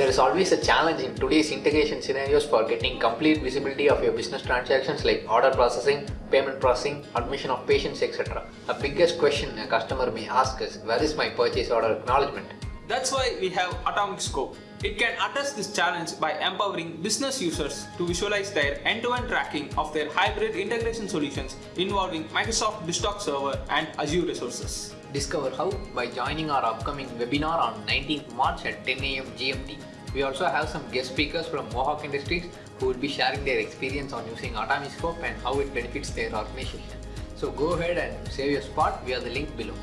There is always a challenge in today's integration scenarios for getting complete visibility of your business transactions like order processing, payment processing, admission of patients, etc. The biggest question a customer may ask is where is my purchase order acknowledgement? That's why we have Atomic Scope. It can address this challenge by empowering business users to visualize their end-to-end tracking of their hybrid integration solutions involving Microsoft BizTalk Server and Azure resources. Discover how by joining our upcoming webinar on 19th March at 10 am GMT. We also have some guest speakers from Mohawk Industries who will be sharing their experience on using Atomic Scope and how it benefits their organization. So go ahead and save your spot via the link below.